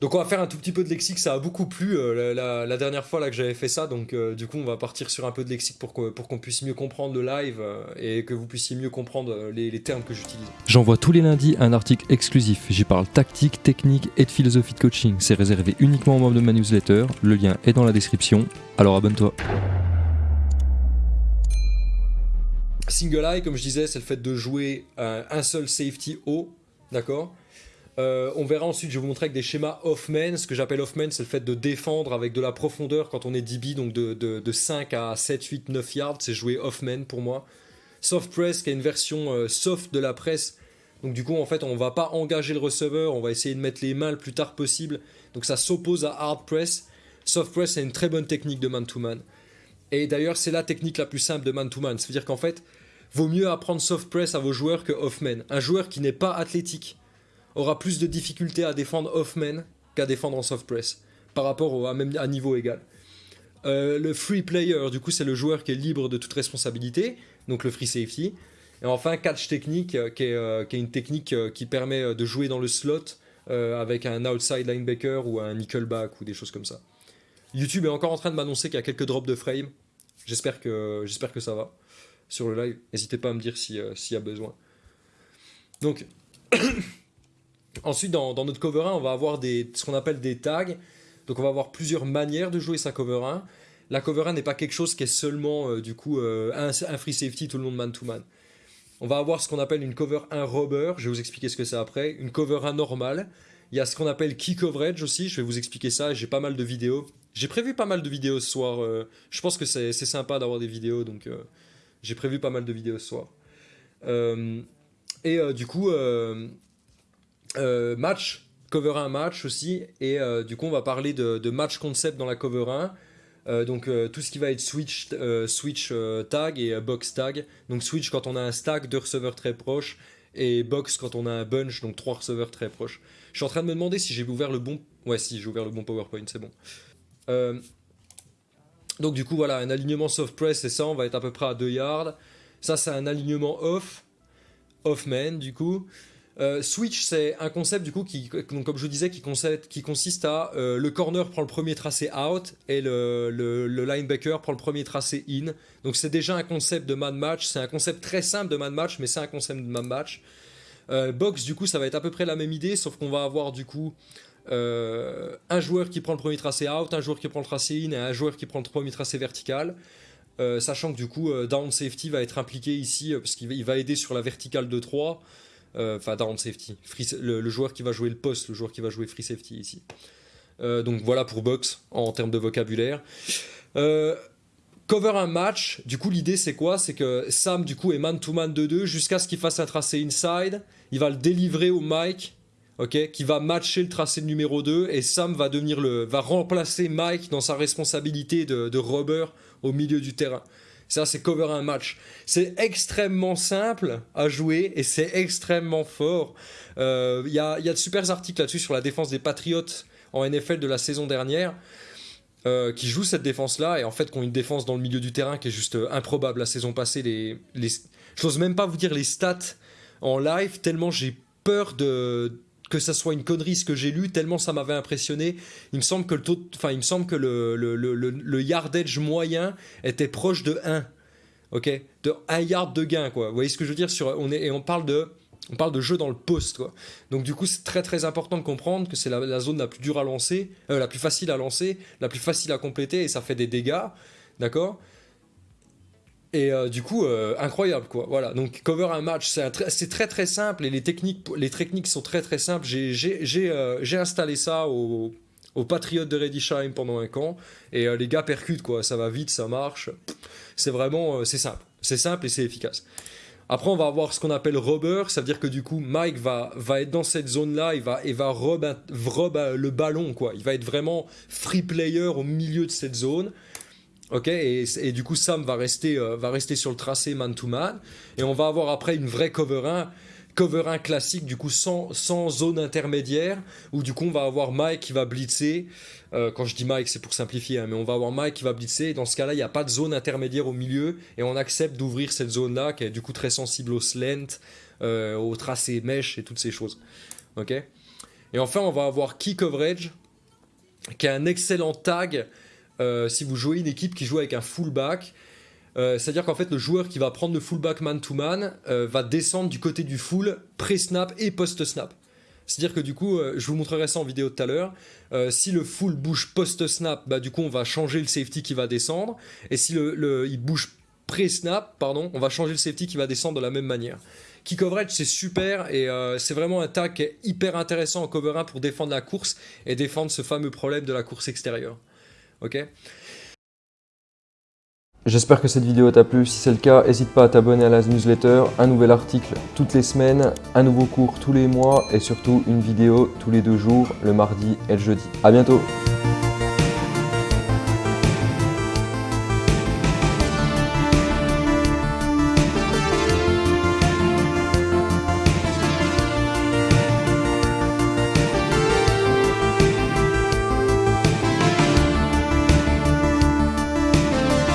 Donc on va faire un tout petit peu de lexique, ça a beaucoup plu euh, la, dernière fois là que j'avais fait ça, donc euh, du coup on va partir sur un peu de lexique pour qu'on pour puisse mieux comprendre le live euh, et que vous puissiez mieux comprendre les, les termes que j'utilise. J'envoie tous les lundis un article exclusif, j'y parle tactique, technique et de philosophie de coaching, c'est réservé uniquement aux membres de ma newsletter, le lien est dans la description, alors abonne-toi. Single eye, comme je disais, c'est le fait de jouer un seul safety haut, d'accord? Euh, on verra ensuite, je vais vous montrer avec des schémas off-man. Ce que j'appelle off-man, c'est le fait de défendre avec de la profondeur quand on est DB, donc de, 5 à 7, 8, 9 yards. C'est jouer off-man pour moi. Soft press, qui est une version euh, soft de la presse. Donc du coup, en fait, on va pas engager le receveur, on va essayer de mettre les mains le plus tard possible. Donc ça s'oppose à hard press. Soft press, c'est une très bonne technique de man-to-man. Et d'ailleurs, c'est la technique la plus simple de man-to-man. C'est-à-dire qu'en fait, vaut mieux apprendre soft press à vos joueurs que off-man. Un joueur qui n'est pas athlétique, aura plus de difficultés à défendre off-man qu'à défendre en soft press, par rapport à, même, à niveau égal. Euh, le free player, du coup, c'est le joueur qui est libre de toute responsabilité, donc le free safety. Et enfin, catch technique, euh, qui est, euh, qui est une technique qui permet de jouer dans le slot avec un outside linebacker ou un nickelback ou des choses comme ça. YouTube est encore en train de m'annoncer qu'il y a quelques drops de frame. J'espère que, j'espère que ça va sur le live. N'hésitez pas à me dire s'il y a besoin. Donc, Ensuite, dans, notre cover 1, on va avoir des, ce qu'on appelle des tags. Donc on va avoir plusieurs manières de jouer sa cover 1. La cover 1 n'est pas quelque chose qui est seulement euh, du coup euh, un, free safety tout le monde man to man. On va avoir ce qu'on appelle une cover 1 robber, je vais vous expliquer ce que c'est après, une cover 1 normale. Il y a ce qu'on appelle key coverage aussi, je vais vous expliquer ça, j'ai pas mal de vidéos. J'ai prévu pas mal de vidéos ce soir, euh, je pense que c'est sympa d'avoir des vidéos, donc j'ai prévu pas mal de vidéos ce soir. et du coup, match, cover 1 match aussi, et euh, du coup on va parler de, match concept dans la cover 1. Euh, donc tout ce qui va être switch, switch tag et box tag. Donc switch quand on a un stack de receveurs très proches et box quand on a un bunch, donc trois receveurs très proches. Je suis en train de me demander si j'ai ouvert le bon... Ouais si j'ai ouvert le bon PowerPoint, c'est bon. donc du coup voilà, un alignement soft press c'est ça, on va être à peu près à 2 yards. Ça c'est un alignement off, off man du coup. Euh, switch, c'est un concept du coup qui, comme je vous disais, qui, qui consiste à euh, le corner prend le premier tracé out et le, linebacker prend le premier tracé in. Donc c'est déjà un concept de man match. C'est un concept très simple de man match, mais c'est un concept de man match. Euh, box, du coup, ça va être à peu près la même idée, sauf qu'on va avoir du coup un joueur qui prend le premier tracé out, un joueur qui prend le tracé in et un joueur qui prend le premier tracé vertical. sachant que du coup, down safety va être impliqué ici parce qu'il va aider sur la verticale de 3. Euh, enfin down safety, le, joueur qui va jouer le poste, le joueur qui va jouer free safety ici. Euh, donc voilà pour box en termes de vocabulaire. Euh, cover un match, du coup l'idée c'est quoi? C'est que Sam du coup est man to man 2-2 jusqu'à ce qu'il fasse un tracé inside, il va le délivrer au Mike, ok, qui va matcher le tracé numéro 2 et Sam va devenir le, va remplacer Mike dans sa responsabilité de, de robber au milieu du terrain. Ça, c'est cover un match. C'est extrêmement simple à jouer et c'est extrêmement fort. Il euh, y, a, y, a, de super articles là-dessus sur la défense des Patriots en NFL de la saison dernière. Euh, qui jouent cette défense-là et en fait qui ont une défense dans le milieu du terrain qui est juste euh, improbable. La saison passée, je n'ose même pas vous dire les stats en live, tellement j'ai peur de, que ça soit une connerie ce que j'ai lu, tellement ça m'avait impressionné. Il me semble que le taux, enfin, il me semble que le, yardage moyen était proche de 1. Ok? De 1 yard de gain, quoi. Vous voyez ce que je veux dire sur, on est, Et on parle de. On parle de jeu dans le poste, quoi. Donc du coup, c'est très très important de comprendre que c'est la, la, zone la plus dure à lancer, euh, la plus facile à lancer, la plus facile à compléter, et ça fait des dégâts, d'accord? Et euh, du coup, euh, incroyable quoi. Voilà, donc cover un match, c'est très très simple et les techniques, les techniques sont très très simples. J'ai euh, installé ça au, au Patriote de Redisheim pendant un camp et les gars percutent quoi. Ça va vite, ça marche. C'est vraiment, c'est simple. C'est simple et c'est efficace. Après, on va avoir ce qu'on appelle rubber, ça veut dire que du coup, Mike va, va être dans cette zone-là, il va, il va rub, le ballon, quoi. Il va être vraiment free player au milieu de cette zone. Ok, et, du coup Sam va rester, euh, va rester sur le tracé man to man, et on va avoir après une vraie cover 1, cover 1 classique, du coup sans, sans zone intermédiaire, où du coup on va avoir Mike qui va blitzer, euh, quand je dis Mike c'est pour simplifier, hein, mais on va avoir Mike qui va blitzer, et dans ce cas-là il n'y a pas de zone intermédiaire au milieu, et on accepte d'ouvrir cette zone-là, qui est du coup très sensible au slant, euh, au tracé mesh et toutes ces choses. Ok? Et enfin, on va avoir Key Coverage, qui est un excellent tag euh, si vous jouez une équipe qui joue avec un fullback. Euh, c'est-à-dire qu'en fait, le joueur qui va prendre le fullback man-to-man euh, va descendre du côté du full pré-snap et post-snap. C'est-à-dire que du coup, je vous montrerai ça en vidéo tout à l'heure. si le full bouge post-snap, bah, du coup, on va changer le safety qui va descendre. Et si le, il bouge pré-snap, pardon, on va changer le safety qui va descendre de la même manière. Key coverage, c'est super et c'est vraiment un est hyper intéressant en cover 1 pour défendre la course et défendre ce fameux problème de la course extérieure. Ok J'espère que cette vidéo t'a plu. Si c'est le cas, n'hésite pas à t'abonner à la newsletter. Un nouvel article toutes les semaines, un nouveau cours tous les mois et surtout une vidéo tous les deux jours, le mardi et le jeudi. A bientôt